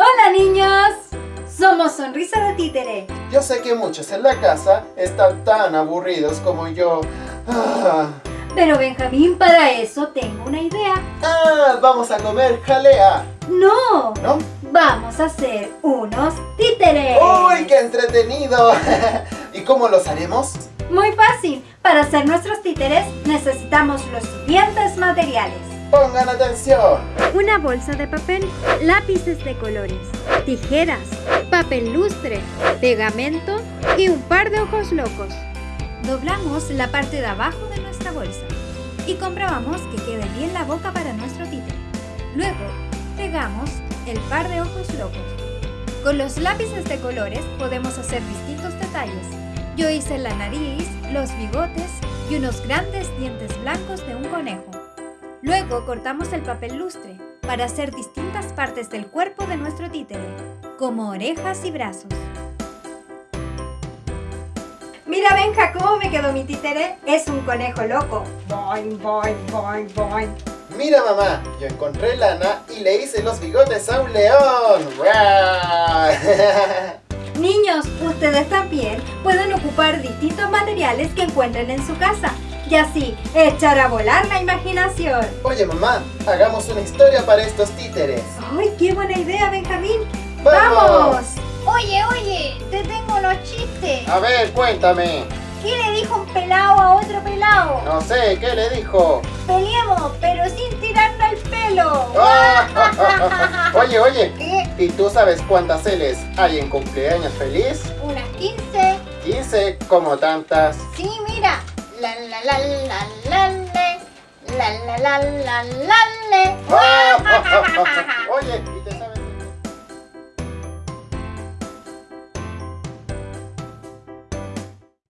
Hola niños, somos Sonrisa de Títere. Yo sé que muchos en la casa están tan aburridos como yo. Ah, Pero Benjamín, para eso tengo una idea. ah, vamos a comer jalea, No, ¿no? vamos a hacer unos títeres. ¡Uy, qué entretenido! ¿Y cómo los haremos? Muy fácil. Para hacer nuestros títeres necesitamos los siguientes materiales. Pongan atención. Una bolsa de papel, lápices de colores, tijeras, papel lustre, pegamento y un par de ojos locos. Doblamos la parte de abajo de nuestra bolsa y comprobamos que quede bien la boca para nuestro títere. Luego, pegamos el par de ojos locos. Con los lápices de colores podemos hacer distintos detalles. Yo hice la nariz, los bigotes y unos grandes dientes blancos de un conejo. Luego cortamos el papel lustre para hacer distintas partes del cuerpo de nuestro títere, como orejas y brazos. Mira, Benja, cómo me quedó mi títere. Es un conejo loco. Boing, boing, boing, boing. Mira mamá, yo encontré lana y le hice los bigotes a un león. ¡Guau! Niños, ustedes también pueden ocupar distintos materiales que encuentren en su casa y así echar a volar la imaginación. Oye mamá, hagamos una historia para estos títeres. ¡Ay, qué buena idea, Benjamín! ¡Vamos! Oye, oye, te tengo los chistes. A ver, cuéntame. ¿Qué le dijo un pelao a otro pelao? No sé, ¿qué le dijo? Peleemos, pero sin tirarnos el pelo. Oye, oye, ¿Qué? ¿y tú sabes cuántas L's hay en cumpleaños feliz? Unas 15. 15 como tantas. Sí, mira. La la la la la le. La la la la la le. Ah, oye,